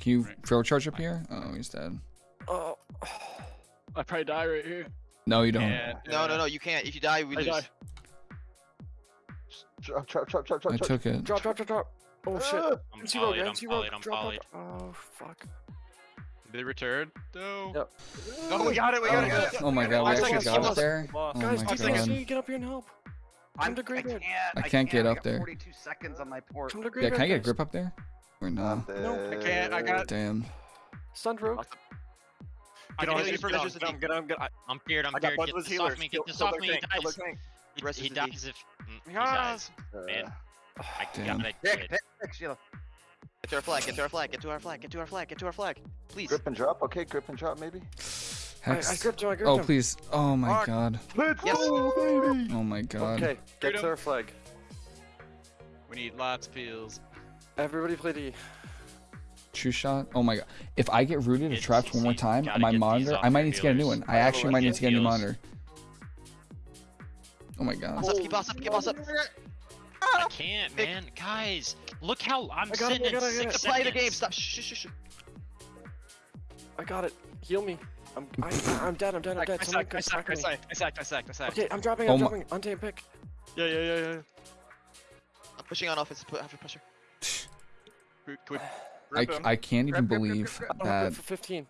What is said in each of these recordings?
Can you Right. throw a charge up here? Oh, he's dead. Oh. I probably die right here. No, you don't. And, No, no, no, you can't. If you die, we I lose. die. Drop, drop, drop, drop, drop. I took it. Drop, drop, drop, drop. Oh shit. Ah! I'm MC Rogue, polyed, I'm MC Rogue. polyed, I'm Drop, polyed. drop, drop. Oh fuck. Did they return? No. Yep. Oh, we got it. We got it. we got it. Oh my god, we actually got give it there. Oh Guys, my two seconds. god. You get up here and help. I'm, Come to I graveyard. can't. I can't get up there. 42 seconds on my port. Come to Yeah, graveyard. can I get a grip up there? Or no? No, I can't, I got- Damn. Stunned. I Get can on, you get for on, get Get on. on, get on, get on. I'm feared, I'm I feared. Get this healers. off me, get this off me. He dies. He, he is the D. dies if mm, he Yes. dies. Man, I Damn. got it. Pick, pick, pick, Sheila. Get to our flag. Get to our flag. Get to our flag. Get to our flag. Get to our flag. Please. Grip and drop. Okay, grip and drop maybe. I, I gripped him. I gripped Oh him. please. Oh my Fuck. god. Let's Yes. go, baby. Oh my god. Okay, get to our flag. We need lots of peels. Everybody play D. True shot. Oh my god. If I get rooted or It's- trapped one more time on my monitor, I might your need to get a new one. I actually might need to get a new monitor. Oh my god. Boss up. Keep boss up. Keep boss up. I can't, Pick. man. Guys, look how I'm I got it, sitting I in it, I got six. Play the game. Stop. Shh, shh, shh, shh. I got it. Heal me. I'm I, I- I'm dead. I'm dead. I'm dead. Someone sacked, I come sacked, I sacked, I sacked, I sacked, I sacked. Okay, I'm dropping. Oh I'm my- dropping. Untamed pick. Yeah, yeah, yeah, yeah. I'm pushing on offense. Put have pressure. Can we- can I. I can't even Grip, grip, grip, believe grip, grip. Oh, that for 15.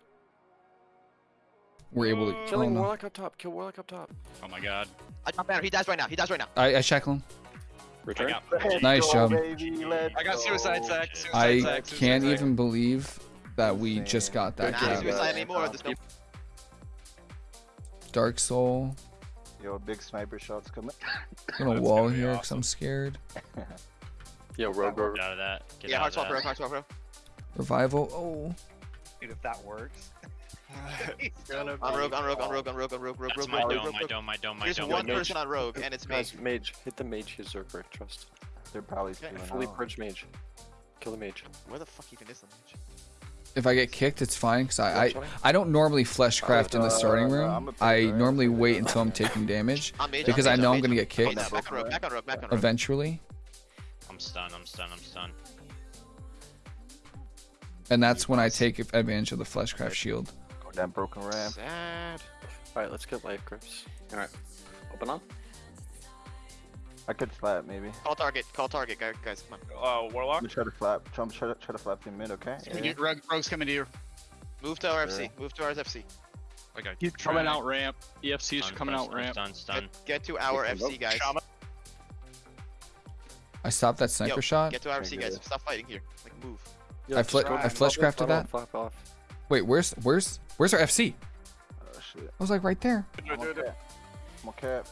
we're able to. Mm, oh Killing no. Warlock up top. Kill Warlock up top. Oh my god. I drop banner. He dies right now. He dies right now. I, I shackle him. Return. got Nice go, job. Baby. I got suicide go. sack. Suicide I sack, suicide can't sack. even believe that we just got that Not Yeah. suicide anymore. There's no. Dark Soul. Yo, big sniper shots coming. I'm gonna That's wall gonna here because awesome. I'm scared. Yo, rogue, rogue. Get out of that. Get Yeah, out hard swap, that. bro. Hard swap, bro. Revival. Oh. Dude, if that works. Gonna On be- rogue. On rogue. On rogue. On rogue. On rogue. Rogue. That's Rogue. my Rogue. dome, Rogue. my Rogue. dome, my dome, my There's dome. one my dome. person on rogue, and it's me. Guys, mage. Hit the mage. His Zerker. Trust. They're probably Okay, Fully out. purge mage. Kill the mage. Where the fuck even is the mage? If I get kicked, it's fine because I, I I don't normally fleshcraft in the Uh, starting no, room. I'm a I player. normally wait until I'm taking damage On mage. because on I mage, know on I'm gonna get kicked rogue. Rogue. Rogue. eventually, I'm stunned, I'm stunned, I'm stunned. and that's when I take advantage of the fleshcraft shield. Go down broken ramp. Sad. Alright, let's get life grips. Alright. Open up. I could flap maybe. Call target. Call target, guys. Guys, come on. Uh, I'm Warlock. gonna try to flap. Try, try, to- try to flap in mid, okay? Coming to- Rogue, Rogue's coming to you. Move to our FC. Move to our FC. I got coming out ramp. EFC's Stun, coming out stun, ramp. Stun, stun. Get, get to our FC, guys. Shaman. I stopped that sniper Yo, shot. Get to our Okay, FC, guys. good. Stop fighting here. Like, move. Yo, I fle- just I flop flesh crafted that? on, off. Wait, where's where's where's our FC? Oh shit. I was like right there. I'm on cap. I'm on cap.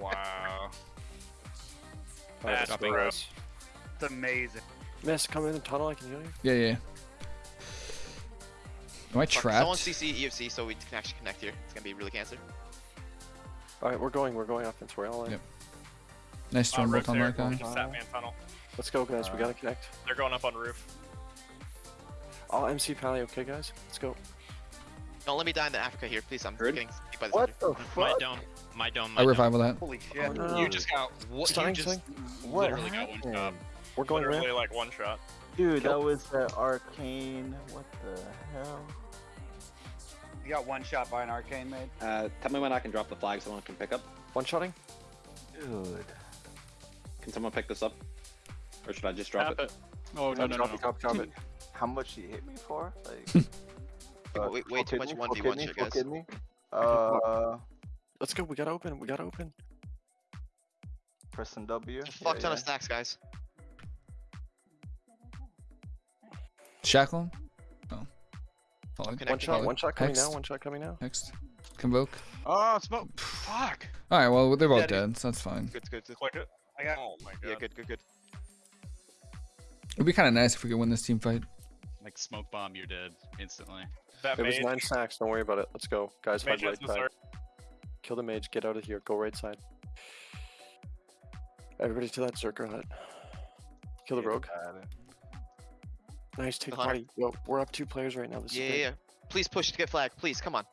Wow. Alright, That's let's go, bro. guys. It's amazing. Miss, come in the tunnel. I can heal you. Yeah, yeah. Am I Fuck, trapped? Someone CC EFC so we can actually connect here. It's gonna be really cancer. Alright, we're going. We're going offense. We're all in. Yep. Nice storm bolt on that guy. Satman tunnel. Let's go, guys. We gotta connect. They're going up on roof. I'll MC Pally, okay, guys? Let's go. Don't let me die in the Africa here, please. I'm Heard? getting kicked by the What soldier. the My dome, my dome, I my dome. that. Holy oh, shit. Oh, no. You just got what? You Stunning, just stunning. What Literally got one shot. We're going Literally ramp. like one shot. Dude, that was the arcane. What the hell? You got one shot by an arcane made. Uh, tell me when I can drop the flag someone can pick up. One shotting. Dude. Can someone pick this up? Or should I just drop it? Oh no no no. drop no. it, drop, drop it. How much did he hit me for? Like. uh, Way- way full too much kidney, 1v1 full kidney, shit, guys. kidney. Uh, Let's go. We gotta open. We gotta open. pressing W. There's a fuck Yeah, ton yeah. of stacks, guys. Shackle him. Oh. Follow. Connect. One shot. One shot coming now. One shot coming now. Next. Convoke. Oh smoke. Fuck. All right. Well, they're both Daddy. dead, so that's fine. Good, good, good. It. I got. Oh my god. Yeah, good, good, good. It'd be kind of nice if we could win this team fight. Like smoke bomb, you're dead instantly. That It was mage. nine stacks. Don't worry about it. Let's go, guys. Mage Hide right side. Zerg. Kill the mage. Get out of here. Go right side. Everybody to that Zerker hut. Kill the Yeah, rogue. Got it. Nice. Take party. Yo, we're up two players right now. This Yeah, is yeah, yeah. Please push to get flag. Please, come on.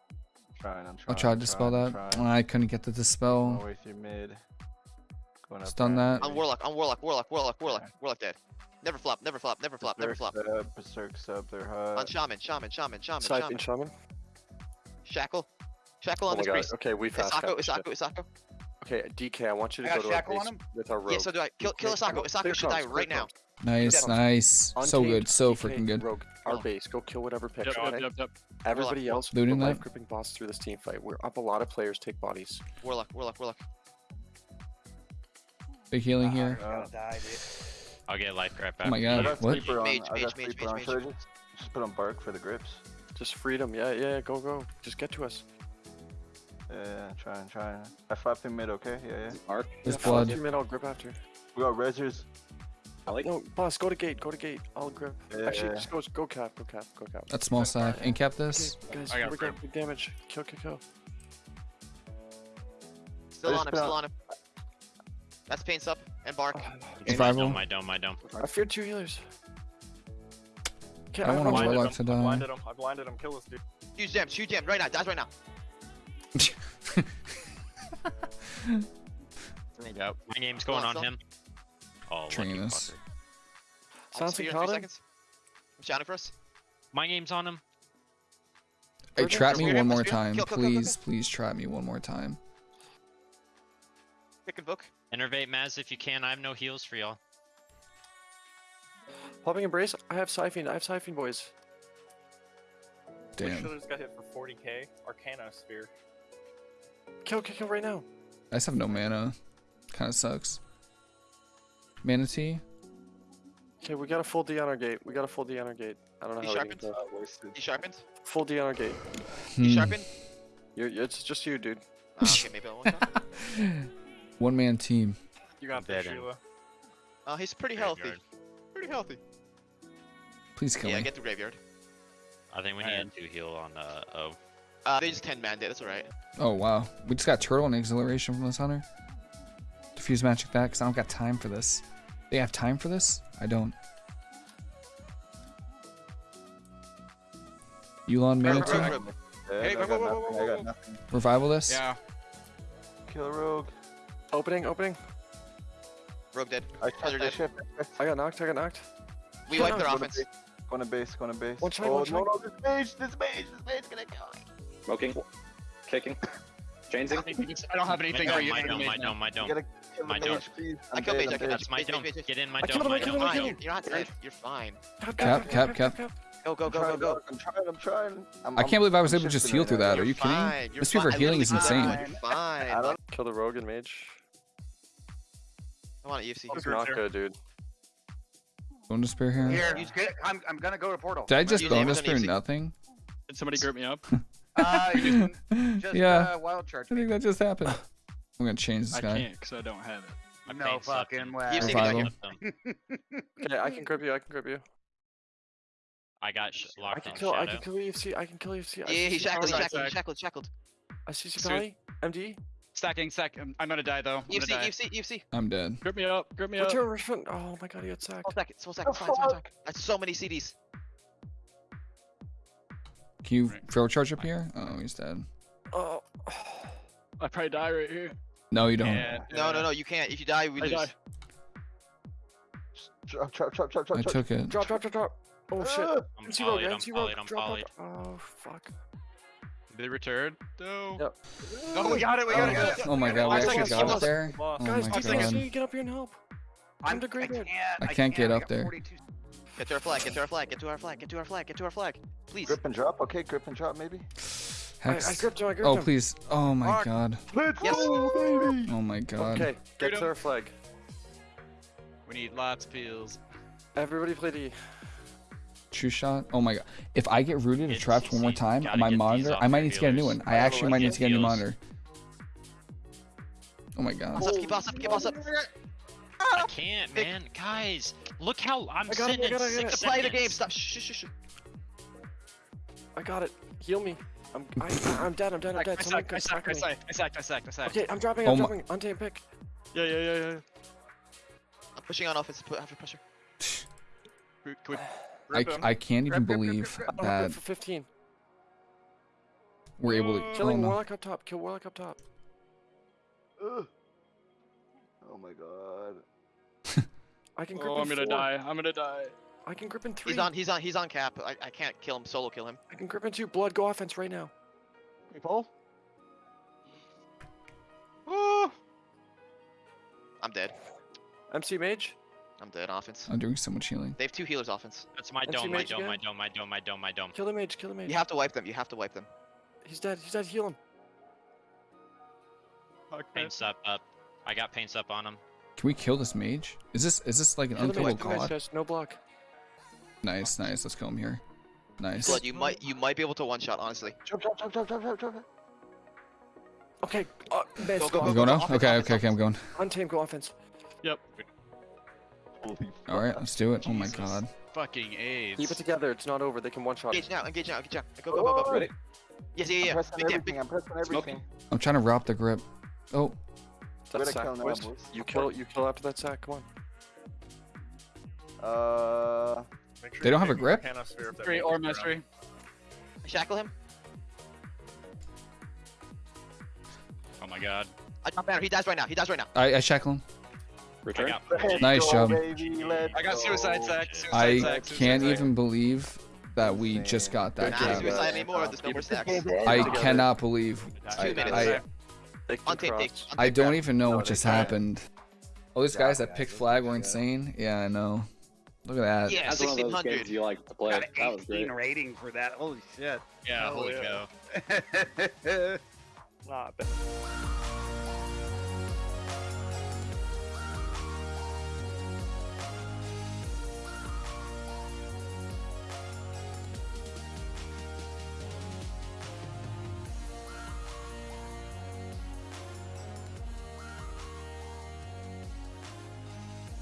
Trying, I'm trying. I'll try to dispel trying, that. trying. I couldn't get the Go dispel. away through mid. Going up Stun ramp. that. On Warlock, on Warlock, Warlock, Warlock, Warlock, Warlock dead. Never flop, never flop, never flop, never Berserk flop. sub, Berserk sub, they're hot. On Shaman, Shaman, Shaman, Shaman, Siphon Shaman. shaman. Shackle. Shackle Oh on my this priest. Okay, we fast. Isako, cap this shit. Isako, Isako. Okay, DK, I want you to got go to our shackle on base him? with our rogue. Yeah, so do I. Kill, kill Okay, Isako. Isako clear should die right clear now. Comms. Nice, nice. So good. So freaking good. Rogue, our base. Go kill whatever picks. Yep, okay? yep, yep. Everybody else, Looting life that? gripping boss through this team fight. We're up a lot of players. Take bodies. Warlock, Warlock, Warlock. Big healing Ah, here. he's gonna die, dude. I'll get life right back. Oh my I god. got What? sleeper on. Mage, I mage, got mage, sleeper mage, on mage. surgeon. Just put on bark for the grips. Just freedom. Yeah, yeah. Go, go. Just get to us. Yeah, trying, trying. I flapped him mid, okay? Yeah, yeah. Arc. There's Yeah, follow blood. Two mid, I'll grip after. We got resers. I like. No, boss, go to gate. Go to gate. I'll grab. Yeah, Actually, yeah. just go, go cap. Go cap. Go cap. That's small sack. And cap this. Okay, guys, I got here we go. grip. Big damage. Kill, kill, kill. Still on him, still on- on him. That's pain sub and bark. Oh, Survival. My dome, my dome, my dome. I fear two healers. Okay, I want a blinded warlock him. to I die. blinded him. I blinded him. Kill this dude. Huge jam, huge jam, right now, dies right now. Yep. My name's going on, on him. Oh, lucky Train us. Sounds like in three seconds. I'm shouting for us. My name's on him. Hey, Surgeon? trap me one more time. Kill, kill, kill, kill, Please, please trap me one more time. Pick and book. Innervate Maz if you can. I have no heals for y'all. Popping embrace. I have siphon. I have siphon, boys. Damn. just got hit for 40k. Arcana Spear. Kill, kill, kill right now. I just have no mana. Kind of sucks. Manatee. Okay, we got a full D on our gate. We got a full D on our gate. I don't know He how we sharpened? can go. Uh. He sharpened. Full D on our gate. He Hmm. sharpened. You're, it's just you, dude. Ah, okay, maybe I'll one. One man team. You got Dead this. Sheila. Uh, he's pretty healthy. Pretty healthy. Please kill Yeah, me. get to graveyard. I think we Alright. need to heal on uh oh. Uh, they just 10 man dead, that's alright. Oh wow. We just got turtle and exhilaration from this hunter. Diffuse magic that because I don't got time for this. They have time for this? I don't. Yulon Rogue, Manatee. rogue, rogue. Hey, I got whoa, whoa, nothing. whoa, I got nothing. Revival this? Yeah. Kill rogue. Opening, opening. Rogue dead. I Treasure I dead. shift, I got knocked. I got knocked. We wiped their no, Go to offense. base, Go to base, go to base. One shot, oh, one no, shot. no, this mage, this mage, this mage gonna kill me. Smoking. Kicking. Chainsing. I don't have anything for dome, you. my for the dome, mage my now. dome, my You dome. My dome. I killed dead, I killed. That's my Mage, dome. mage, mage. Get in my I dome, my I killed him, I killed him. You're not dead. You're fine. Cap, Cap, cap, cap. Go, go, go, go, go. I'm trying, I'm trying. I'm, I can't believe I was able to just heal through that. Are You're kidding? This spear for healing is insane. You're fine. I don't- Kill the rogue and mage. Come on, EFC. He's Rogue's not there. good, dude. Bone despair here. Here, he's good. I'm, I'm gonna go to portal. Did I just You bone name despair nothing? Did somebody grip me up? Uh, just, just yeah, uh, wild charge. I think that just happened. I'm gonna change this I guy. I can't because I don't have it. My No fucking way. EFC, get Revival. down here. Okay, I can grip you. I can grip you. I got sh- I locked can on kill. I can kill EFC. I can kill EFC. I Yeah, see he's shackled, he's Pally. shackled, he's shackled, shackled. I see Suit. MD. Stacking, stack. I'm, I'm gonna die though. I'm EFC, gonna die. EFC, EFC. I'm dead. Grip me up. Grip me up. Return, return. Oh my god, he got sacked. Full seconds, full seconds, fine, fine, fine. That's so many CDs. Can you throw charge up here? Oh, he's dead. Oh. I probably die right here. No, you don't. Yeah, No, no, no, you can't. If you die, we I lose. die. Chop, chop, chop, chop, chop, I took it. Drop, drop, drop, drop. Oh shit. Ah! I'm MC rogue, polyed, I'm MC rogue. polyed, I'm Drop, polyed. drop, drop. Oh fuck. Did they return? No. Yep. Oh, we got it. We got it. got it. Oh my god, we actually got kill up there. Oh Guys, my do things. god. You need to get up here and help. I'm, the I can't. I can't get up there. Get to our flag, get to our flag, get to our flag, get to our flag, get to our flag. Please. Grip and drop, okay, grip and drop maybe. I, I Hex. gripped him. I gripped Oh him. please. Oh my Mark. god. Let's Yes. go, baby! Oh my god. Okay, get Freedom. to our flag. We need lots of peels. Everybody play D. True shot. Oh my god. If I get rooted or trapped one more time gotta on my monitor, I might your need to get a new one. I actually might need to get a new monitor. Oh my god. Boss up, keep boss up, keep boss up. I can't, Vic. man. Guys, look how I'm I got sitting I in got it, I got six. Play the game, seconds. stop. Shh, shh, shh, shh. I got it. Heal me. I'm. I, I- I'm dead. I'm dead. I'm dead. Someone sacked, I come sacked, I sack sacked, I sacked, I sacked, I sacked. Okay, I'm dropping. Oh I'm my- dropping. Untamed pick. Yeah, yeah, yeah, yeah. I'm pushing on offense, put after pressure. Can we I. I can't even believe grip, I don't that for 15. we're able to. Oh Killing no. Warlock up top. Kill Warlock up top. Ugh. Oh my god. I can Oh, I'm gonna four. die. I'm gonna die. I can grip in three. He's on. He's on. He's on cap. I, I can't kill him. Solo kill him. I can grip in two. Blood, go offense right now. Pull. Oh. I'm dead. MC Mage. I'm dead. Offense. I'm doing so much healing. They have two healers. Offense. That's my And dome, my dome, my again? dome, my dome, my dome, my dome, my dome. Kill the mage. Kill the mage. You have to wipe them. You have to wipe them. He's dead. He's dead. Heal him. Okay. Paints up, up. I got paints up on him. Can we kill this mage? Is this is this like an Kill unkillable mage. Kill god? guys. No block. Nice, nice. Let's kill him here. Nice. Blood. You might. You might be able to one shot. Honestly. Jump, jump, jump, jump, jump, jump, jump. Okay. Uh, mage, Go, go, go, You offense. go now? offense, Okay, offense, okay, okay. I'm going. Untame, go offense. Holy All right, let's do it. Oh my god. Fucking AIDS. Keep it together. It's not over. They can one shot. Engage now. Engage now. Engage now. Go go go go. Ready? Yes. Yeah. I'm Yeah. pressing Big damn, everything. big- I'm pressing everything. I'm trying to wrap the grip. Oh, That's Way sack, kill now, boys. boys. You kill. You kill after that sack. Come on. Uh, Make sure They don't have a grip? Arcana Sphere if that Three or is around. mystery. Shackle him. Oh my god. I drop banner. He dies right now. He dies right now. I, I shackle him. Return. got Nice go, job. Baby. I got suicide sack. Suicide I sack. suicide can't sack. even believe that we just got that Not grab. suicide anymore. There's no more stacks. I cannot believe. It's I, two minutes. I, They can Untame. Take, cross. I don't even know No, what just can't. happened. All these guys that yeah, picked flag were insane. Yeah, I know. Look at that. Yeah. That's one of those 1600. games you like to play. Got That an was 18 great. rating for that. Holy shit. Yeah, Oh, holy yeah. cow. Not bad.